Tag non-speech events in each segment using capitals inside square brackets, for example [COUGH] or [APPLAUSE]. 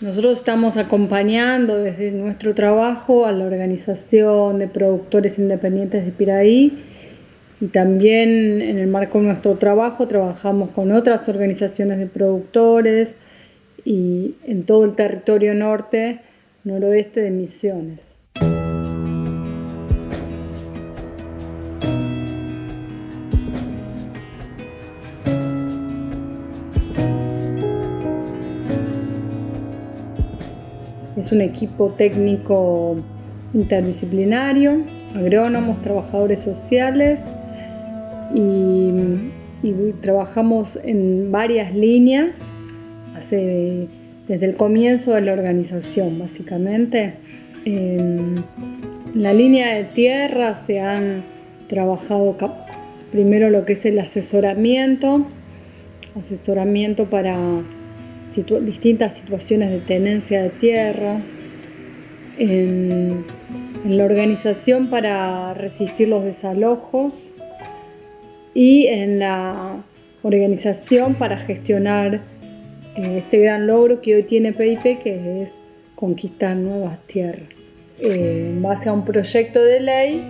Nosotros estamos acompañando desde nuestro trabajo a la Organización de Productores Independientes de Piraí y también en el marco de nuestro trabajo trabajamos con otras organizaciones de productores y en todo el territorio norte, noroeste de Misiones. Es un equipo técnico interdisciplinario, agrónomos, trabajadores sociales y, trabajamos en varias líneas desde el comienzo de la organización, básicamente. En, la línea de tierra se han trabajado primero lo que es el asesoramiento, asesoramiento para distintas situaciones de tenencia de tierra, en, la organización para resistir los desalojos y en la organización para gestionar eh, este gran logro que hoy tiene PIP, que es conquistar nuevas tierras. Eh, en base a un proyecto de ley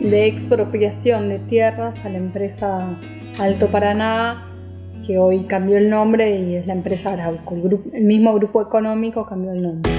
de expropiación de tierras a la empresa Alto Paraná que hoy cambió el nombre y es la empresa Arauco. El, mismo grupo económico cambió el nombre.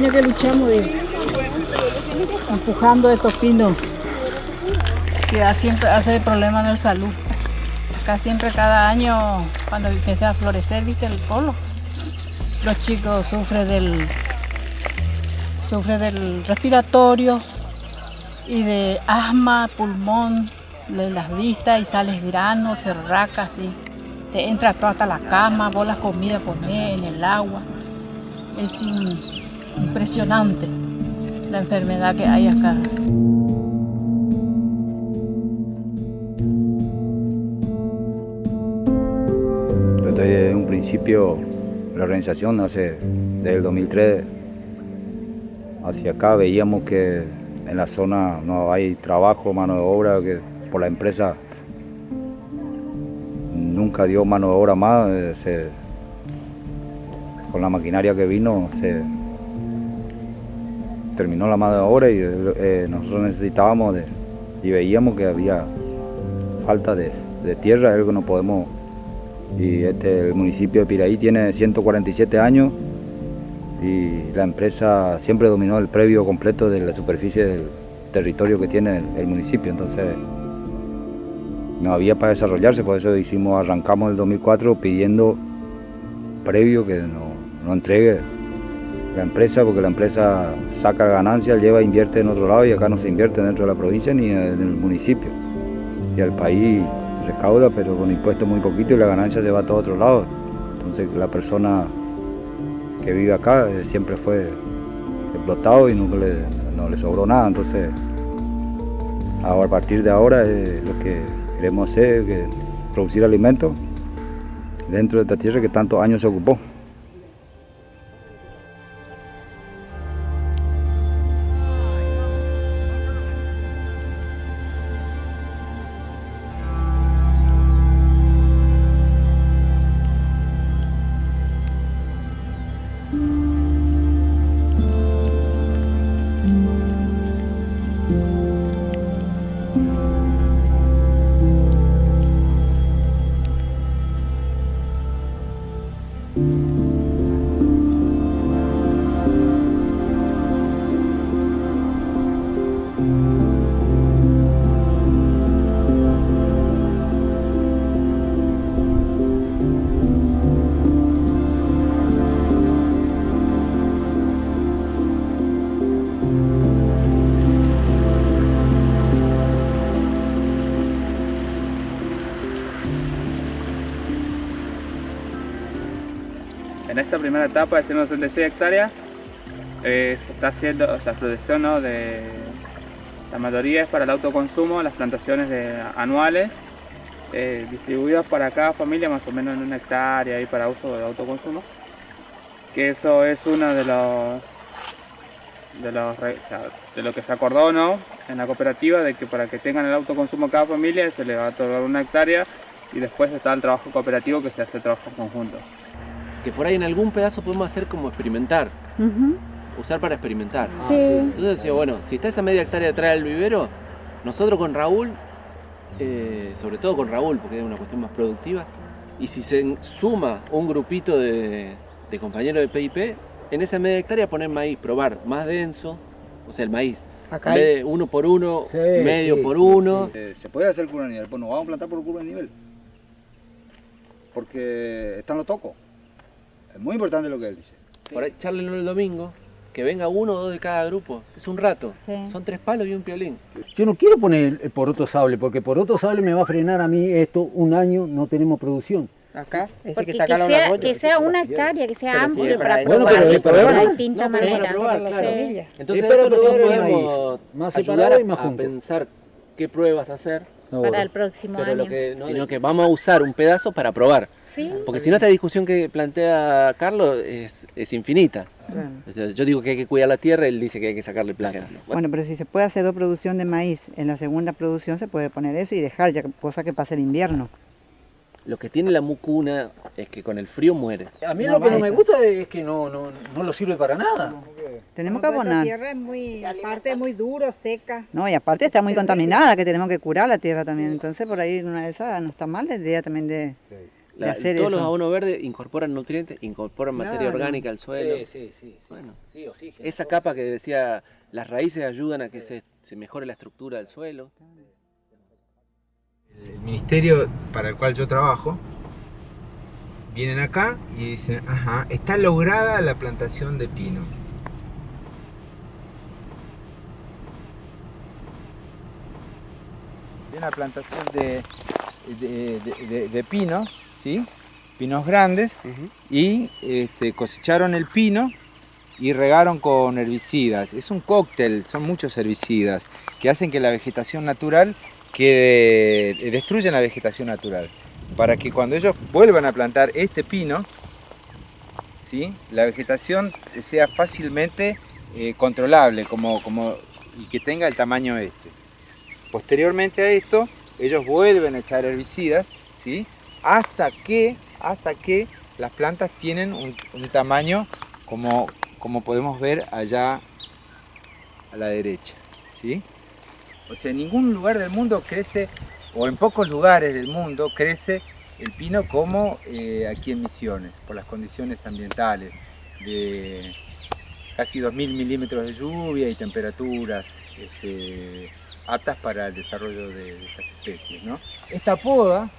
Años que luchamos de, empujando estos pinos que siempre hace problemas en el salud. Acá siempre cada año cuando empieza a florecer, viste el polo, los chicos sufren del sufre del respiratorio y de asma, pulmón, de las vistas y sales granos, se así. Te entra toda la cama, la comida poner en el agua. Es impresionante la enfermedad que hay acá. Desde un principio la organización hace desde el 2003 hacia acá veíamos que en la zona no hay trabajo, mano de obra, que por la empresa nunca dio mano de obra más, eh, con la maquinaria que vino se, terminó la mano de obra y eh, nosotros necesitábamos y veíamos que había falta de, tierra, algo no podemos. Y este, el municipio de Piraí tiene 147 años y la empresa siempre dominó el previo completo de la superficie del territorio que tiene el, municipio, entonces no había para desarrollarse, por eso hicimos, arrancamos el 2004 pidiendo previo que nos no entregue la empresa, porque la empresa saca ganancias, lleva, invierte en otro lado y acá no se invierte dentro de la provincia ni en el municipio. Y al país recauda, pero con impuestos muy poquito y la ganancia se va a todo otro lado. Entonces la persona que vive acá eh, siempre fue explotado y nunca le, no le sobró nada. Entonces, a partir de ahora lo que queremos hacer es producir alimentos dentro de esta tierra que tantos años se ocupó. Primera etapa de 166 hectáreas eh, se está haciendo la producción ¿no? de la mayoría es para el autoconsumo, las plantaciones de, anuales eh, distribuidas para cada familia más o menos en una hectárea y para uso de autoconsumo que eso es uno de los de, lo que se acordó ¿no? en la cooperativa de que para que tengan el autoconsumo cada familia se le va a otorgar una hectárea y después está el trabajo cooperativo que se hace trabajo conjunto. Que por ahí en algún pedazo podemos hacer como experimentar, usar para experimentar. Sí. Entonces decía, bueno, si está esa media hectárea detrás del vivero, nosotros con Raúl, eh, sobre todo con Raúl, porque es una cuestión más productiva, y si se suma un grupito de, de compañeros de PIP, en esa media hectárea poner maíz, probar más denso, o sea, el maíz. Acá en vez de uno por uno, Sí, medio sí, por sí, uno. Eh, se puede hacer curva de nivel, pues nos vamos a plantar por curva de nivel. Porque están los tocos. Es muy importante lo que él dice. Por ahí, charlenlo el domingo, que venga uno o dos de cada grupo. Es un rato. Sí. Son tres palos y un piolín. Yo no quiero poner el poroto sable, porque poroto sable me va a frenar a mí esto un año, no tenemos producción. Acá, ese Porque que que está acá la sea, arroyo. que sea una hectárea, que sea sí, amplio para. Bueno, probar pero- pero de bueno, distinta no, pero manera. para probar, claro. Sí. Entonces Es para eso nosotros podemos más ayudar y más a junto. pensar qué pruebas hacer, No, Para el próximo pero año. lo que, sino que vamos a usar un pedazo para probar. Sí. Porque si no esta discusión que plantea Carlos es, es infinita. Claro. O sea, yo digo que hay que cuidar la tierra, él dice que hay que sacarle plata. Bueno, Bueno, pero si se puede hacer dos producción de maíz, en la segunda producción se puede poner eso y dejar ya cosa que pase el invierno. lo que tiene la mucuna es que con el frío muere. A mí No lo que no me gusta es que no, no, no lo sirve para nada. Tenemos que abonar. La tierra es muy, aparte es muy duro, seca. No, y aparte está muy contaminada, que tenemos que curar la tierra también. Entonces por ahí una de esas no está mal la idea también de, de La- hacer todos los eso. abonos verdes incorporan nutrientes, incorporan materia orgánica al suelo. Sí, sí, sí. sí. Bueno. sí, oxígeno. Esa capa que decía, las raíces ayudan a que se, se mejore la estructura del suelo. el ministerio para el cual yo trabajo, vienen acá y dicen, ajá, está lograda la plantación de pino. Una plantación de, de, de- de- de pino, ¿sí? Pinos grandes, y este, cosecharon el pino y regaron con herbicidas. Es un cóctel, son muchos herbicidas que hacen que la vegetación natural que eh, destruyen la vegetación natural. Para que cuando ellos vuelvan a plantar este pino, ¿sí? la vegetación sea fácilmente eh, controlable como, como, y que tenga el tamaño este. Posteriormente a esto, ellos vuelven a echar herbicidas ¿sí? Hasta, que, hasta que las plantas tienen un, un tamaño como, como podemos ver allá a la derecha. ¿sí? O sea, en ningún lugar del mundo crece, o en pocos lugares del mundo crece el pino como eh, aquí en Misiones, por las condiciones ambientales, de casi 2.000 milímetros de lluvia y temperaturas este, aptas para el desarrollo de, de estas especies. ¿no? Esta poda,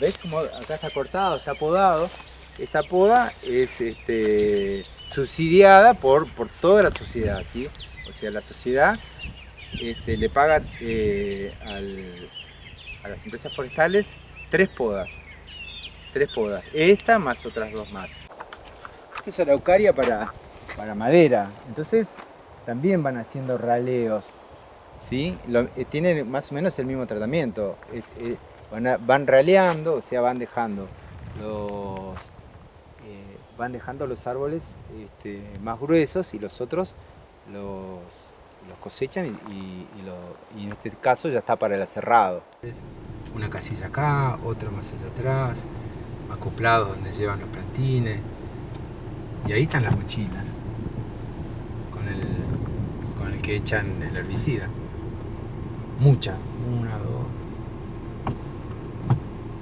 ¿ves cómo acá está cortado, está podado? Esta poda es este, subsidiada por, por toda la sociedad, ¿sí? O sea, la sociedad este, le paga eh, al- a las empresas forestales tres podas. Tres podas. Esta más otras dos más. Esta es araucaria para, para madera. Entonces también van haciendo raleos. ¿sí? Eh, tienen más o menos el mismo tratamiento. Eh, van, van raleando, o sea, van dejando los, eh, van dejando los árboles este, más gruesos y los otros los, cosechan y, en este caso ya está para el aserrado. Una casilla acá, otra más allá atrás, acoplados donde llevan los plantines. Y ahí están las mochilas con el, con el que echan el herbicida. Mucha, una, dos.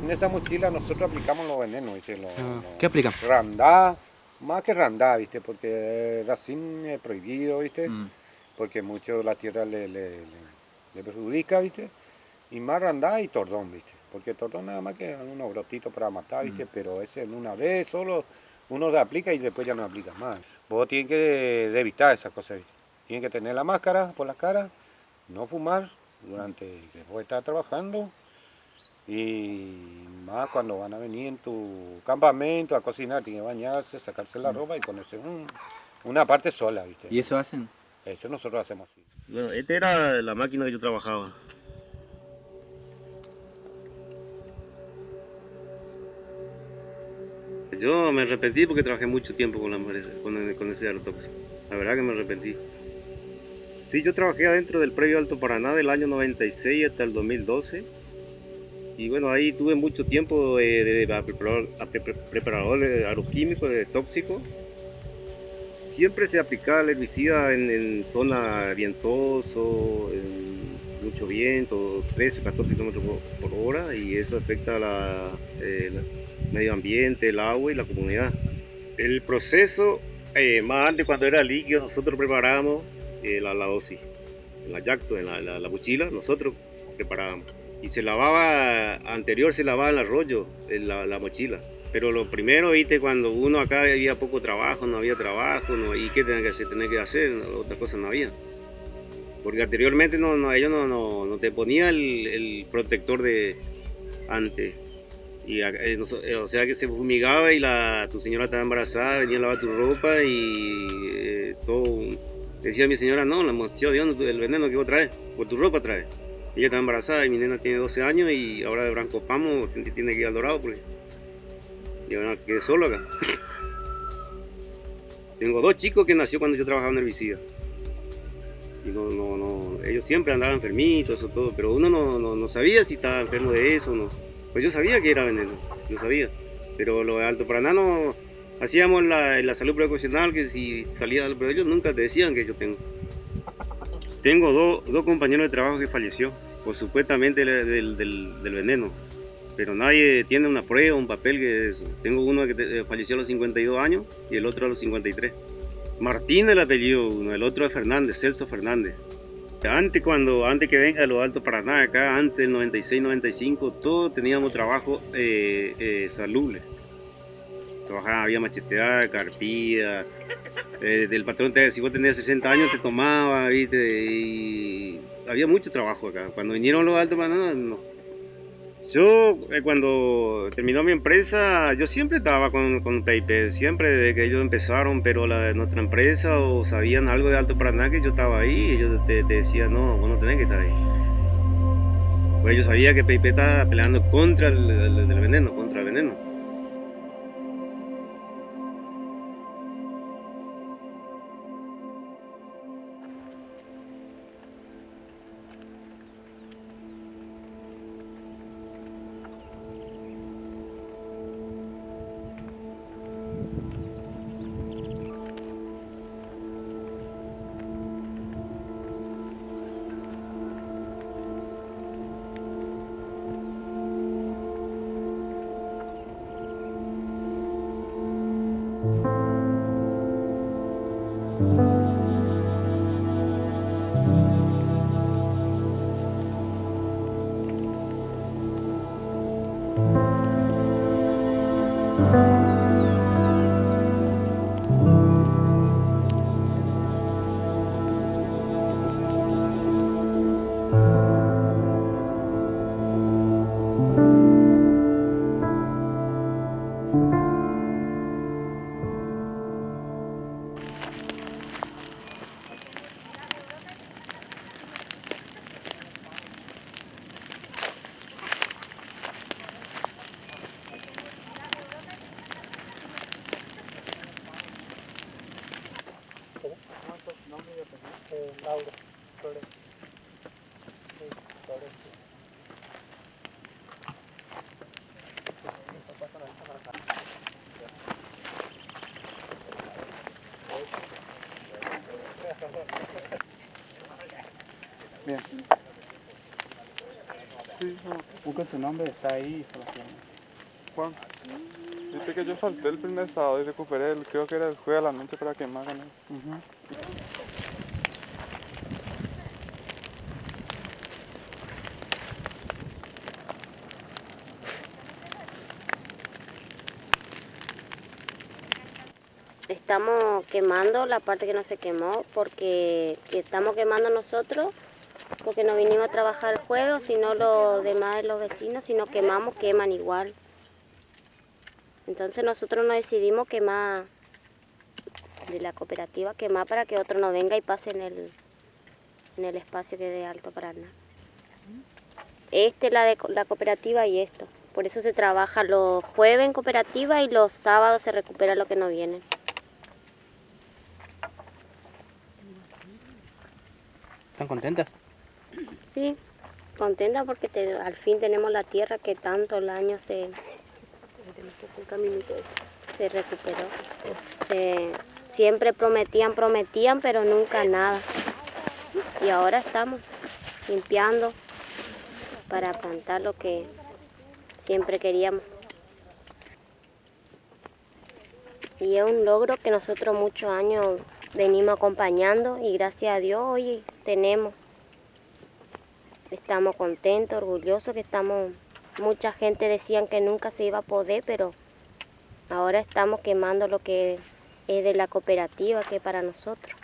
En esa mochila nosotros aplicamos los venenos, ¿viste? Los, Ah, los- ¿Qué aplican? Randá, más que randá, ¿viste? Porque racín es prohibido, ¿viste? Mm. Porque mucho la tierra le, le, le- le perjudica, ¿viste? Y más randá y tordón, ¿viste? Porque tordón nada más que unos brotitos para matar, ¿viste? Pero ese en una vez solo uno se aplica y después ya no aplica más. Vos tienes que evitar esas cosas, ¿viste? Tienes que tener la máscara por la cara, no fumar durante que vos estás trabajando Y más cuando van a venir en tu campamento a cocinar, tienen que bañarse, sacarse la ropa y ponerse un- una parte sola, ¿viste? ¿Y eso hacen? Eso nosotros hacemos así. Bueno, esta era la máquina que yo trabajaba. Yo me arrepentí porque trabajé mucho tiempo con, la, empresa- con, el- con ese agrotóxico. La verdad que me arrepentí. Sí, yo trabajé adentro del previo Alto Paraná del año 96 hasta el 2012. Y bueno, ahí tuve mucho tiempo eh, de, de- preparador, preparador agroquímico, de. Siempre se aplicaba el herbicida en, en zona vientoso, en mucho viento, 13 o 14 kilómetros por, hora, y eso afecta la, eh, medio ambiente, el agua y la comunidad. El proceso, eh, más antes cuando era líquido, nosotros preparábamos eh, la, la dosis, en la yacto, en la, la- la mochila, nosotros preparábamos. Y se lavaba, anterior se lavaba el arroyo, la, la mochila. Pero lo primero, viste, cuando uno acá había poco trabajo, no había trabajo, ¿y qué tenía que hacer? Tenía que hacer, otra cosa no había. Porque anteriormente no, no, ellos no, te ponía el, protector de antes. Eh, eh, o sea que se fumigaba y la, tu señora estaba embarazada, venía a lavar tu ropa y eh, todo. Decía mi señora, no, la emoción, Dios, el veneno que vos traes, por tu ropa traes. Ella está embarazada y mi nena tiene 12 años y ahora de Branco Pamo tiene que ir al Dorado porque yo no quedé solo acá. [COUGHS] Tengo dos chicos que nació cuando yo trabajaba en herbicida. Y no, no, no, ellos siempre andaban enfermitos o todo, pero uno no, no, no sabía si estaba enfermo de eso o no. Pues yo sabía que era veneno, yo sabía. Pero lo de Alto Paraná no, hacíamos la, la salud preocupacional que si salía pero ellos nunca te decían que yo tengo. Tengo dos, compañeros de trabajo que falleció, por supuestamente del, del- veneno. Pero nadie tiene una prueba, un papel que es- Tengo uno que te- falleció a los 52 años y el otro a los 53. Martín el apellido uno, el otro es Fernández, Celso Fernández. Antes cuando, antes que venga los Alto Paraná, acá antes del 96-95, todos teníamos trabajo eh, eh. Trabajaba, había macheteada, carpía, eh, del patrón, te, si vos tenías 60 años te tomaba, ¿viste? y había mucho trabajo acá. Cuando vinieron los Alto Paraná, no. Yo, eh, cuando terminó mi empresa, yo siempre estaba con, con siempre desde que ellos empezaron, pero la, nuestra empresa o sabían algo de Alto Paraná que yo estaba ahí, ellos te, te decían, no, vos no tenés que estar ahí. Pues yo sabía que PIP estaba peleando contra el, el- el veneno, contra el veneno. Busca su nombre, está ahí. Juan, viste que yo falté el primer sábado y recuperé, el, creo que era el jueves a la noche para que me hagan eso. Estamos quemando la parte que no se quemó porque que estamos quemando nosotros porque no vinimos a trabajar el juego, sino los demás de los vecinos, si no quemamos, queman igual. Entonces nosotros nos decidimos quemar de la cooperativa, quemar para que otro no venga y pase en el, en el espacio que de Alto Paraná. Este es la de la cooperativa y esto. Por eso se trabaja los jueves en cooperativa y los sábados se recupera lo que no viene. ¿Están contentas? Sí, contenta porque al fin tenemos la tierra que tanto el año se, se recuperó. Se- siempre prometían, prometían, pero nunca nada. Y ahora estamos limpiando para plantar lo que siempre queríamos. Y es un logro que nosotros muchos años venimos acompañando y gracias a Dios hoy tenemos. Estamos contentos, orgullosos que estamos, mucha gente decían que nunca se iba a poder, pero ahora estamos quemando lo que es de la cooperativa, que para nosotros.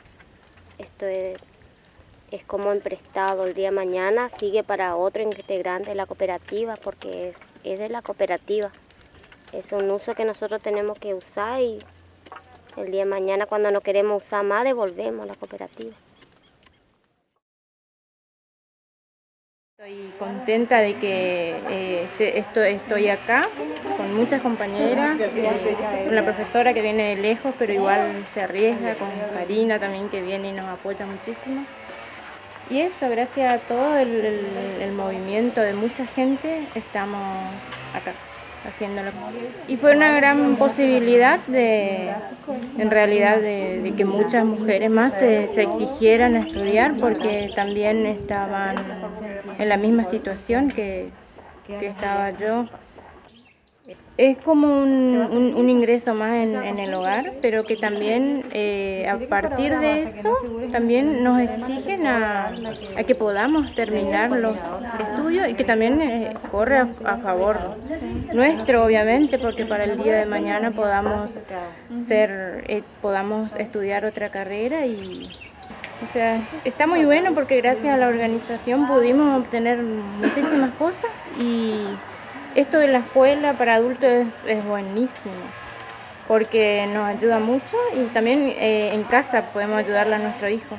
Esto es, es como emprestado el día de mañana, sigue para otro integrante de la cooperativa, porque es, es de la cooperativa. Es un uso que nosotros tenemos que usar y el día de mañana cuando no queremos usar más devolvemos la cooperativa. Estoy contenta de que eh, este- esto, estoy acá con muchas compañeras, eh, la profesora que viene de lejos, pero igual se arriesga, con Karina también que viene y nos apoya muchísimo. Y eso, gracias a todo el movimiento de mucha gente, estamos acá haciéndolo. Y fue una gran posibilidad de, en realidad, de, que muchas mujeres más se, se exigieran a estudiar porque también estaban en la misma situación que, que estaba yo. Es como un, un- un ingreso más en, en el hogar, pero que también eh, a partir de eso también nos exigen a, a que podamos terminar los estudios y que también eh, corre a, a favor nuestro, obviamente, porque para el día de mañana podamos ser, eh, podamos estudiar otra carrera y o sea, está muy bueno porque gracias a la organización pudimos obtener muchísimas cosas y esto de la escuela para adultos es, buenísimo porque nos ayuda mucho y también eh, en casa podemos ayudarle a nuestro hijo.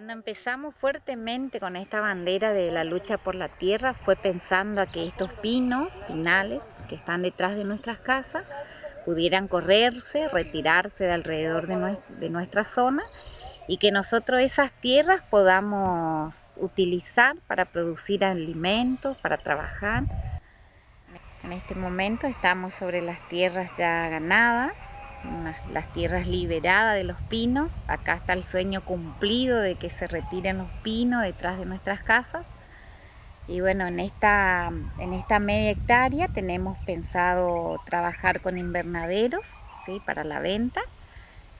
Cuando empezamos fuertemente con esta bandera de la lucha por la tierra fue pensando a que estos pinos, pinales que están detrás de nuestras casas, pudieran correrse, retirarse de alrededor de, nues- de nuestra zona y que nosotros esas tierras podamos utilizar para producir alimentos, para trabajar. En este momento estamos sobre las tierras ya ganadas, las tierras liberadas de los pinos. Acá está el sueño cumplido de que se retiren los pinos detrás de nuestras casas. Y bueno, en esta, en esta media hectárea tenemos pensado trabajar con invernaderos ¿sí? para la venta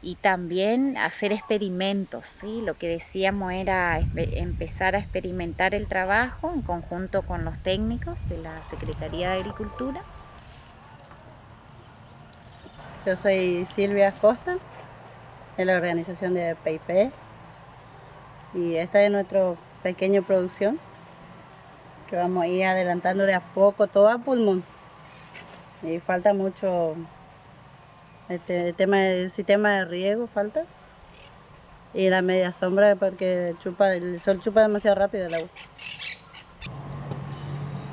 y también hacer experimentos. ¿sí? Lo que decíamos era empezar a experimentar el trabajo en conjunto con los técnicos de la Secretaría de Agricultura. Yo soy Silvia Costa, de la organización de PIP. Y esta es nuestra pequeña producción, que vamos a ir adelantando de a poco, todo a pulmón. Y falta mucho Este, el tema del sistema de riego falta. Y la media sombra porque chupa, el sol chupa demasiado rápido el agua.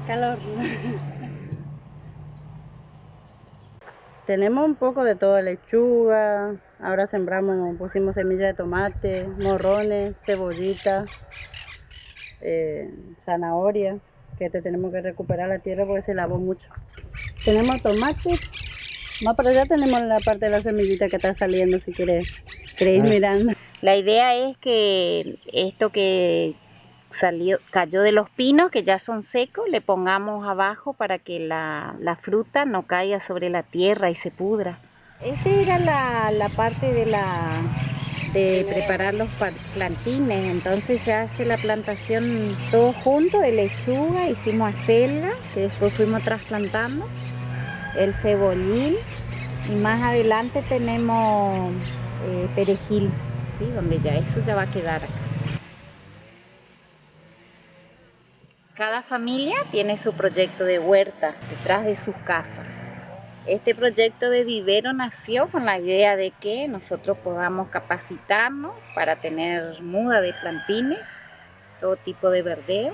Calor. [LAUGHS] Tenemos un poco de todo, lechuga, ahora sembramos, pusimos semillas de tomate, morrones, cebollita, eh, zanahoria, que te tenemos que recuperar la tierra porque se lavó mucho. Tenemos tomate, más para allá tenemos la parte de la semillita que está saliendo si quieres, querés ir Ah. mirando. La idea es que esto que salió, cayó de los pinos, que ya son secos, le pongamos abajo para que la, fruta no caiga sobre la tierra y se pudra. Esta era la, parte de la preparar los plantines, entonces se hace la plantación todo junto de lechuga, hicimos acelga, que después fuimos trasplantando, el cebollín y más adelante tenemos eh, perejil, donde ya eso ya va a quedar acá. Cada familia tiene su proyecto de huerta detrás de su casa. Este proyecto de vivero nació con la idea de que nosotros podamos capacitarnos para tener muda de plantines, todo tipo de verdeo.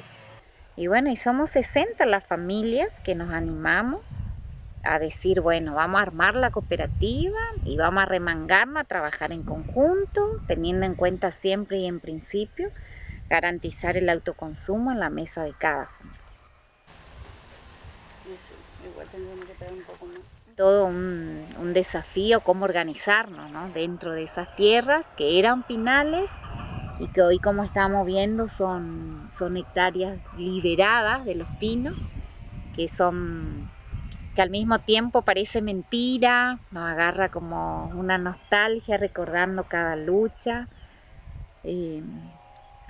Y bueno, y somos 60 las familias que nos animamos a decir, bueno, vamos a armar la cooperativa y vamos a remangarnos a trabajar en conjunto, teniendo en cuenta siempre y en principio garantizar el autoconsumo en la mesa de cada familia. Todo un, un desafío cómo organizarnos ¿no? dentro de esas tierras que eran pinales y que hoy como estamos viendo son, son hectáreas liberadas de los pinos, que son que al mismo tiempo parece mentira, nos agarra como una nostalgia recordando cada lucha, eh,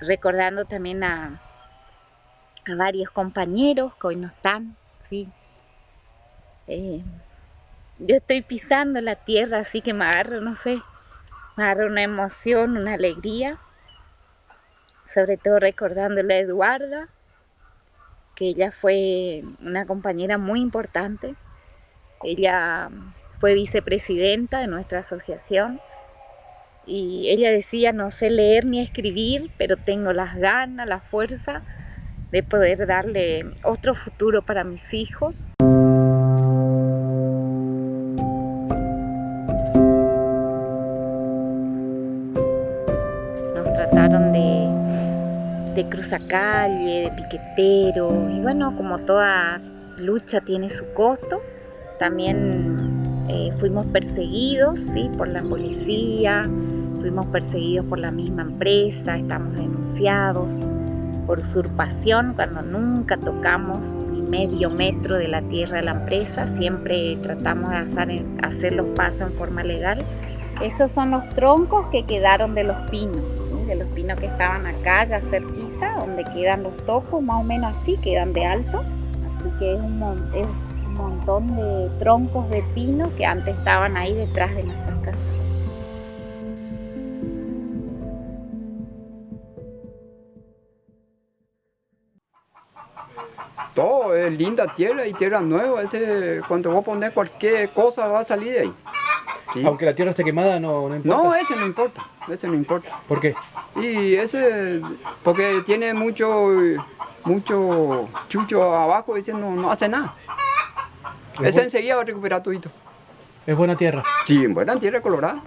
recordando también a, a varios compañeros que hoy no están, ¿sí? Eh, yo estoy pisando la tierra, así que me agarro, no sé, me agarra una emoción, una alegría, sobre todo recordándole a Eduarda, que ella fue una compañera muy importante. Ella fue vicepresidenta de nuestra asociación y ella decía, no sé leer ni escribir, pero tengo las ganas, la fuerza de poder darle otro futuro para mis hijos. Nos trataron de, de cruzacalle, de piquetero, y bueno, como toda lucha tiene su costo, también eh, fuimos perseguidos ¿sí? por la policía, fuimos perseguidos por la misma empresa, estamos denunciados por usurpación cuando nunca tocamos ni medio metro de la tierra de la empresa, siempre tratamos de hacer, hacer los pasos en forma legal. Esos son los troncos que quedaron de los pinos, ¿sí? de los pinos que estaban acá ya cerquita, donde quedan los topos, más o menos así, quedan de alto. Así que es un, mon- es un montón de troncos de pino que antes estaban ahí detrás de nuestras casas. Todo es linda tierra y tierra nueva. Ese, cuando vos pones cualquier cosa va a salir de ahí. Sí. Aunque la tierra esté quemada, no, no importa. No, ese no importa. Ese no importa. ¿Por qué? Y ese, porque tiene mucho, mucho chucho abajo, ese no, no hace nada. Es Ese bu- enseguida va a recuperar todo. Es buena tierra. Sí, buena tierra colorada.